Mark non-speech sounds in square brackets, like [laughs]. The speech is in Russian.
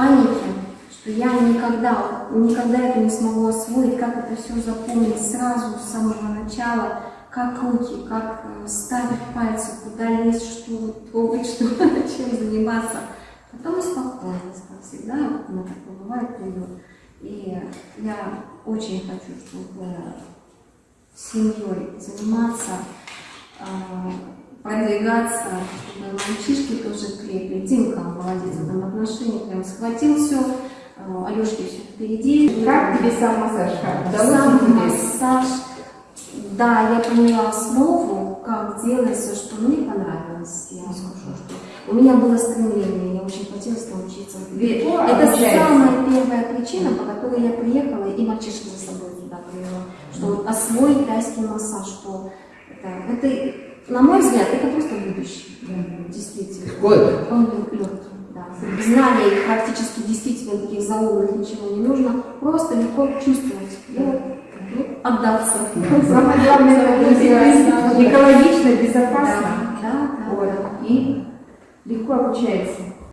паники, что я никогда, никогда это не смогу освоить, как это все запомнить сразу, с самого начала, как руки, как э, ставить пальцы, куда лезть, что трогать, [laughs] что, чем заниматься. Потом спокойно, как всегда, у меня такое бывает, придет. И я очень хочу, чтобы семьей заниматься, а, продвигаться, чтобы мальчишки тоже крепли. Димка молодец отношении, прям схватил все, Алешки все впереди. Как тебе сам массаж? Сам массаж. Да, я поняла основу, как делать все, что мне понравилось. Я скажу, что у меня было стремление, я очень хотела научиться. Это самая первая причина, по которой я приехала и мальчишек за собой туда привела. Что освоить тайский массаж, что это, это, на мой взгляд, это просто будущее. Действительно. Какой? Он легкий. Знания их практически действительно таких заумных ничего не нужно. Просто легко чувствовать. Делать ну, отдаться. Самое главное, экологично, безопасно. Да, да. Вот. И легко обучается.